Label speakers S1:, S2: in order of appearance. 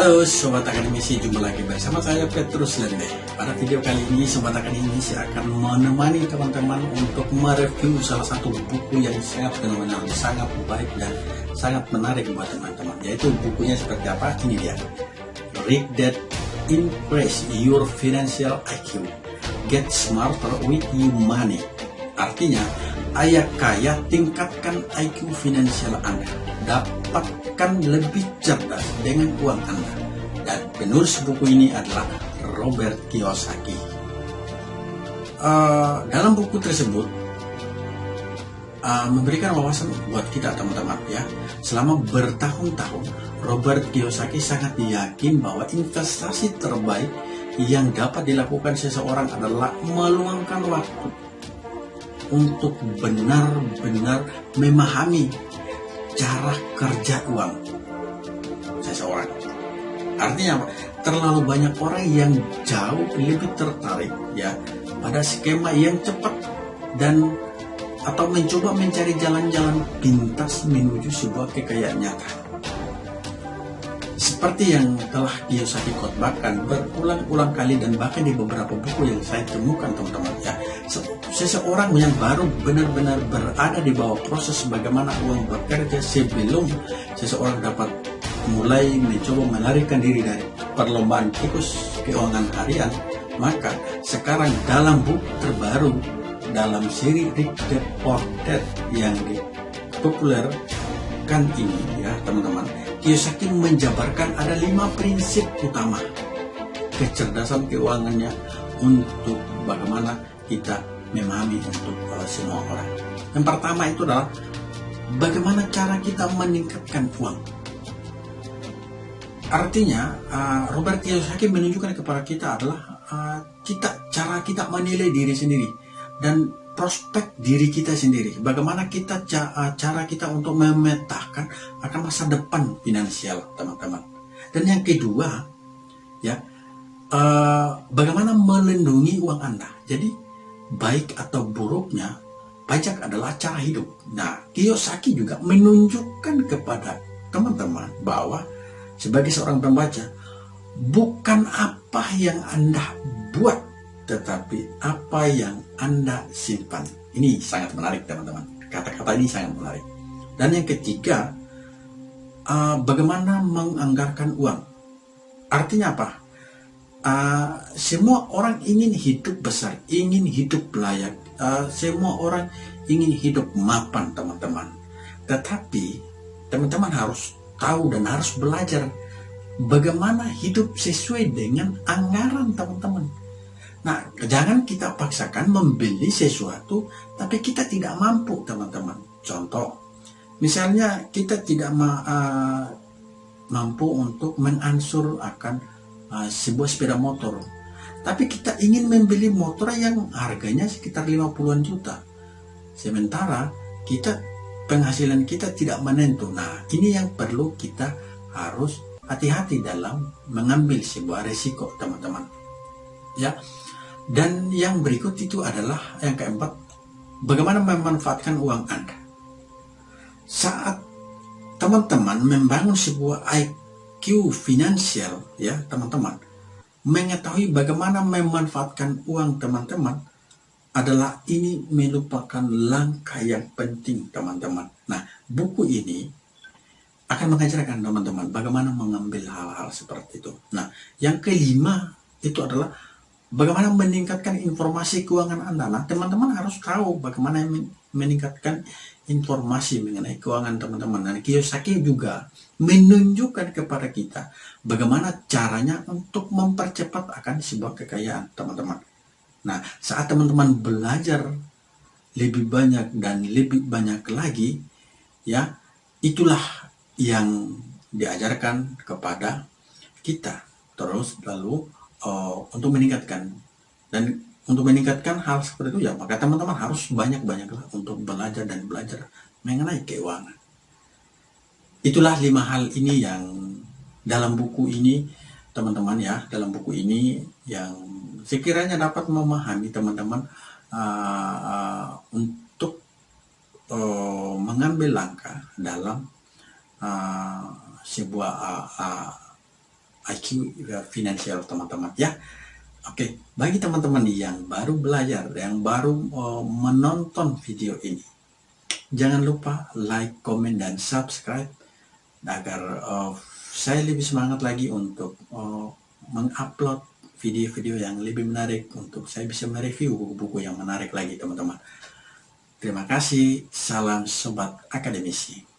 S1: Halo Sobat Akademisi, jumpa lagi bersama saya Petrus Lende. Pada video kali ini Sobat Akademisi akan menemani teman-teman untuk mereview salah satu buku yang sangat fenomenal, sangat baik dan sangat menarik buat teman-teman. Yaitu bukunya seperti apa? Ini dia. Read That Impress Your Financial IQ. Get Smarter with Your Money. Artinya, ayah kaya tingkatkan IQ finansial Anda. Dapatkan lebih cerdas dengan uang Anda. Dan penulis buku ini adalah Robert Kiyosaki. Uh, dalam buku tersebut uh, memberikan wawasan buat kita teman-teman ya. Selama bertahun-tahun Robert Kiyosaki sangat yakin bahwa investasi terbaik yang dapat dilakukan seseorang adalah meluangkan waktu untuk benar-benar memahami cara kerja uang seseorang. Artinya apa? Terlalu banyak orang yang jauh lebih tertarik ya pada skema yang cepat dan atau mencoba mencari jalan-jalan pintas menuju sebuah kekayaan nyata. Seperti yang telah Kiyosaki khotbahkan berulang-ulang kali dan bahkan di beberapa buku yang saya temukan teman-teman ya. Seseorang yang baru benar-benar berada di bawah proses bagaimana uang bekerja sebelum seseorang dapat mulai mencoba melarikan diri dari perlombaan tikus keuangan harian, maka sekarang dalam buku terbaru dalam seri Rick Deported yang dipopulerkan ini ya teman-teman Kiyosaki menjabarkan ada lima prinsip utama kecerdasan keuangannya untuk bagaimana kita memahami untuk uh, semua orang. Yang pertama itu adalah bagaimana cara kita meningkatkan uang. Artinya, uh, Robert Kiyosaki menunjukkan kepada kita adalah uh, kita cara kita menilai diri sendiri dan prospek diri kita sendiri. Bagaimana kita eh, cara kita untuk memetakan akan masa depan finansial teman-teman. Dan yang kedua, ya, uh, bagaimana melindungi uang Anda. Jadi baik atau buruknya pajak adalah cara hidup. Nah, Kiyosaki juga menunjukkan kepada teman-teman bahwa sebagai seorang pembaca bukan apa yang Anda buat tetapi apa yang Anda simpan. Ini sangat menarik teman-teman. Kata-kata ini sangat menarik. Dan yang ketiga, uh, bagaimana menganggarkan uang. Artinya apa? Uh, semua orang ingin hidup besar, ingin hidup layak. Uh, semua orang ingin hidup mapan teman-teman. Tetapi teman-teman harus tahu dan harus belajar bagaimana hidup sesuai dengan anggaran teman-teman Nah, jangan kita paksakan membeli sesuatu, tapi kita tidak mampu, teman-teman. Contoh, misalnya kita tidak ma uh, mampu untuk mengansur akan uh, sebuah sepeda motor, tapi kita ingin membeli motor yang harganya sekitar 50-an juta. Sementara kita penghasilan kita tidak menentu. Nah, ini yang perlu kita harus hati-hati dalam mengambil sebuah resiko, teman-teman. Ya, dan yang berikut itu adalah yang keempat, bagaimana memanfaatkan uang Anda. Saat teman-teman membangun sebuah IQ finansial, ya teman-teman, mengetahui bagaimana memanfaatkan uang teman-teman adalah ini merupakan langkah yang penting teman-teman. Nah, buku ini akan mengajarkan teman-teman bagaimana mengambil hal-hal seperti itu. Nah, yang kelima itu adalah Bagaimana meningkatkan informasi keuangan Anda? Nah, teman-teman harus tahu bagaimana meningkatkan informasi mengenai keuangan teman-teman. Dan Kiyosaki juga menunjukkan kepada kita bagaimana caranya untuk mempercepat akan sebuah kekayaan teman-teman. Nah, saat teman-teman belajar lebih banyak dan lebih banyak lagi, ya, itulah yang diajarkan kepada kita. Terus lalu uh, untuk meningkatkan dan untuk meningkatkan hal seperti itu ya maka teman-teman harus banyak-banyaklah untuk belajar dan belajar mengenai keuangan. Itulah lima hal ini yang dalam buku ini teman-teman ya dalam buku ini yang sekiranya dapat memahami teman-teman uh, uh, untuk uh, mengambil langkah dalam uh, sebuah uh, uh, IQ finansial teman-teman ya. Oke, bagi teman-teman yang baru belajar, yang baru uh, menonton video ini, jangan lupa like, comment, dan subscribe agar uh, saya lebih semangat lagi untuk uh, mengupload video-video yang lebih menarik untuk saya bisa mereview buku-buku yang menarik lagi teman-teman. Terima kasih, salam sobat akademisi.